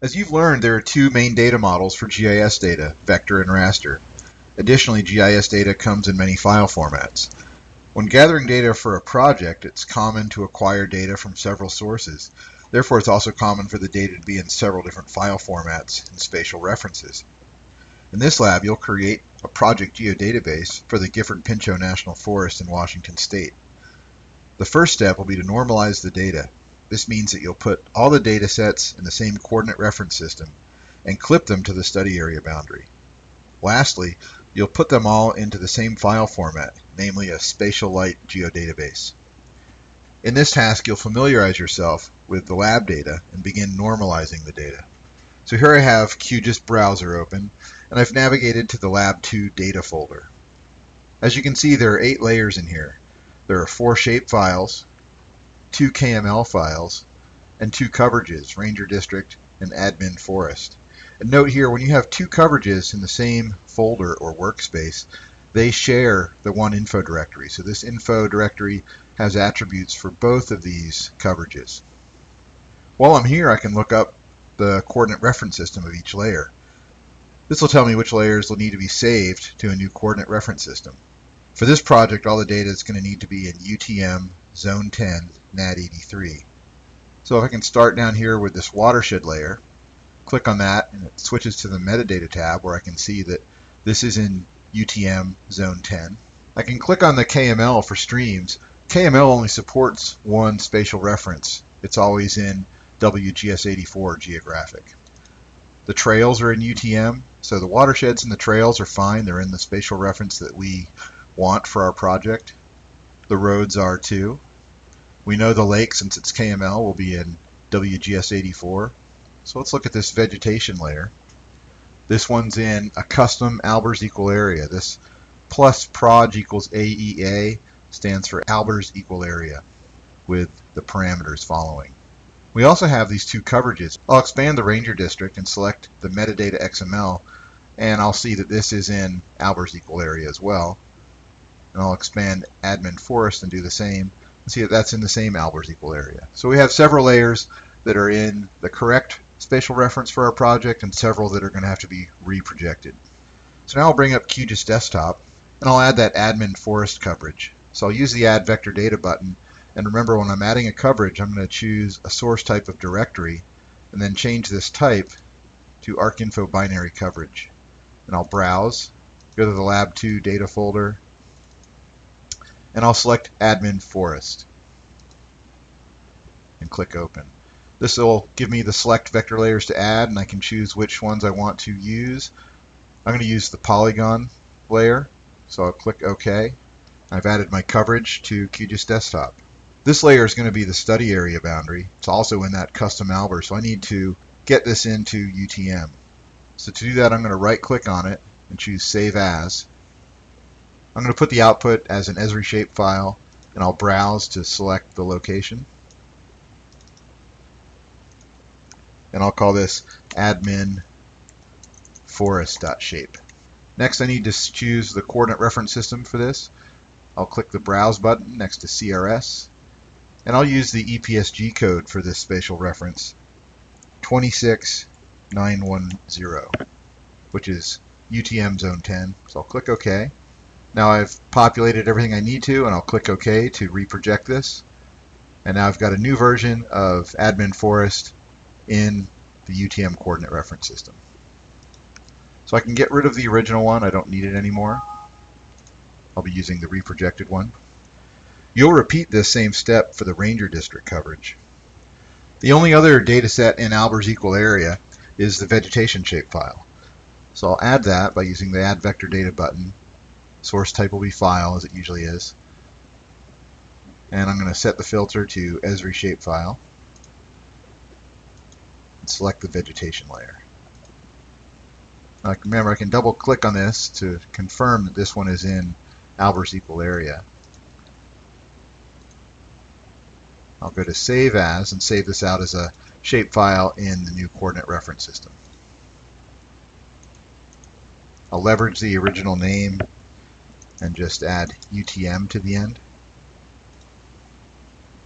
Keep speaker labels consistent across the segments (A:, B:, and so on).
A: As you've learned, there are two main data models for GIS data, vector and raster. Additionally, GIS data comes in many file formats. When gathering data for a project, it's common to acquire data from several sources. Therefore, it's also common for the data to be in several different file formats and spatial references. In this lab, you'll create a project geodatabase for the Gifford-Pinchot National Forest in Washington State. The first step will be to normalize the data. This means that you'll put all the data sets in the same coordinate reference system and clip them to the study area boundary. Lastly, you'll put them all into the same file format, namely a Spatialite geodatabase. In this task, you'll familiarize yourself with the lab data and begin normalizing the data. So here I have QGIS browser open, and I've navigated to the Lab 2 data folder. As you can see, there are eight layers in here. There are four shape files, two KML files, and two coverages, Ranger District and Admin Forest. And note here, when you have two coverages in the same folder or workspace, they share the one info directory. So this info directory has attributes for both of these coverages. While I'm here, I can look up the coordinate reference system of each layer. This will tell me which layers will need to be saved to a new coordinate reference system. For this project, all the data is going to need to be in UTM Zone 10 NAD 83. So if I can start down here with this watershed layer, click on that and it switches to the metadata tab where I can see that this is in UTM Zone 10. I can click on the KML for streams. KML only supports one spatial reference. It's always in WGS84 geographic. The trails are in UTM, so the watersheds and the trails are fine. They're in the spatial reference that we want for our project. The roads are too. We know the lake, since it's KML, will be in WGS84. So let's look at this vegetation layer. This one's in a custom Albers equal area. This plus proj equals AEA stands for Albers equal area with the parameters following. We also have these two coverages. I'll expand the Ranger District and select the metadata XML and I'll see that this is in Albers equal area as well and I'll expand admin forest and do the same see that that's in the same Albers equal area. So we have several layers that are in the correct spatial reference for our project and several that are going to have to be reprojected. So now I'll bring up QGIS Desktop and I'll add that admin forest coverage. So I'll use the add vector data button and remember when I'm adding a coverage I'm going to choose a source type of directory and then change this type to ArcInfo binary coverage. And I'll browse, go to the Lab 2 data folder, and I'll select Admin Forest and click Open. This will give me the select vector layers to add and I can choose which ones I want to use. I'm going to use the polygon layer so I'll click OK. I've added my coverage to QGIS Desktop. This layer is going to be the study area boundary. It's also in that custom Alber so I need to get this into UTM. So to do that I'm going to right click on it and choose Save As I'm going to put the output as an Esri shape file and I'll browse to select the location. And I'll call this admin forest.shape. Next I need to choose the coordinate reference system for this. I'll click the browse button next to CRS and I'll use the EPSG code for this spatial reference 26910 which is UTM zone 10. So I'll click OK. Now I've populated everything I need to and I'll click OK to reproject this. And now I've got a new version of admin forest in the UTM coordinate reference system. So I can get rid of the original one. I don't need it anymore. I'll be using the reprojected one. You'll repeat this same step for the Ranger District coverage. The only other data set in Albers equal area is the vegetation shapefile. So I'll add that by using the Add Vector Data button Source type will be file, as it usually is. And I'm going to set the filter to Esri shapefile. And select the vegetation layer. Now, remember, I can double click on this to confirm that this one is in Albers equal area. I'll go to Save As and save this out as a shapefile in the new coordinate reference system. I'll leverage the original name and just add UTM to the end.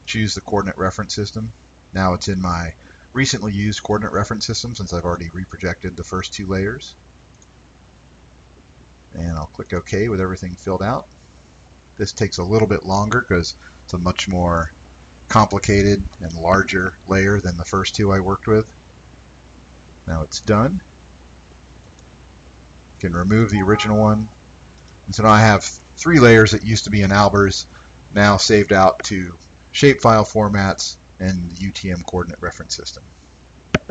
A: Choose the coordinate reference system. Now it's in my recently used coordinate reference system since I've already reprojected the first two layers. And I'll click OK with everything filled out. This takes a little bit longer because it's a much more complicated and larger layer than the first two I worked with. Now it's done. You can remove the original one. And so now I have three layers that used to be in Albers now saved out to shapefile formats and the UTM coordinate reference system.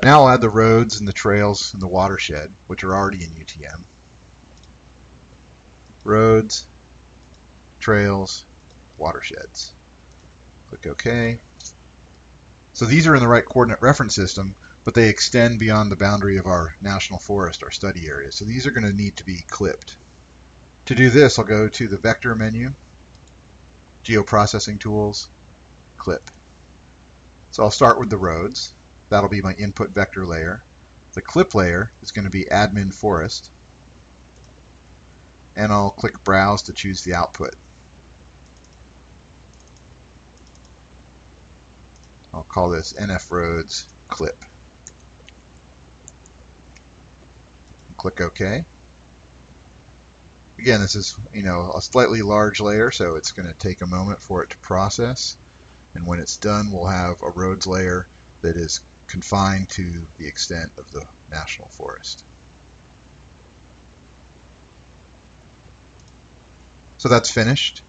A: Now I'll add the roads and the trails and the watershed, which are already in UTM. Roads, trails, watersheds. Click OK. So these are in the right coordinate reference system, but they extend beyond the boundary of our national forest, our study area. So these are going to need to be clipped. To do this, I'll go to the Vector menu, Geoprocessing Tools, Clip. So I'll start with the roads. That'll be my input vector layer. The clip layer is going to be admin forest. And I'll click Browse to choose the output. I'll call this NF Roads clip. Click OK. Again, this is you know a slightly large layer, so it's going to take a moment for it to process. And when it's done, we'll have a roads layer that is confined to the extent of the national forest. So that's finished.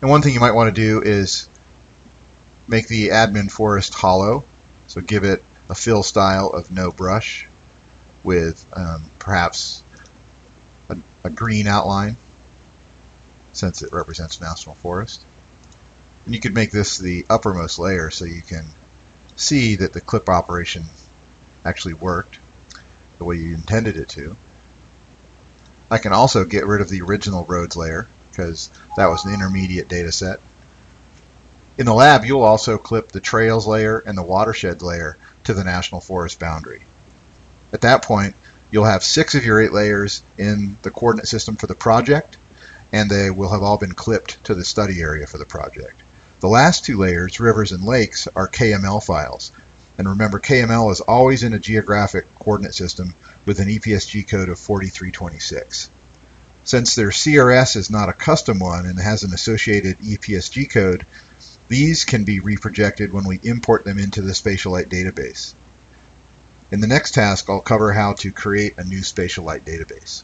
A: And one thing you might want to do is make the admin forest hollow. So give it a fill style of no brush with um, perhaps a, green outline since it represents national forest. And you could make this the uppermost layer so you can see that the clip operation actually worked the way you intended it to. I can also get rid of the original roads layer because that was an intermediate data set. In the lab, you'll also clip the trails layer and the watershed layer to the national forest boundary. At that point, you'll have six of your eight layers in the coordinate system for the project, and they will have all been clipped to the study area for the project. The last two layers, rivers and lakes, are KML files. And remember, KML is always in a geographic coordinate system with an EPSG code of 4326. Since their CRS is not a custom one and has an associated EPSG code, these can be reprojected when we import them into the Spatialite database. In the next task, I'll cover how to create a new Spatialite database.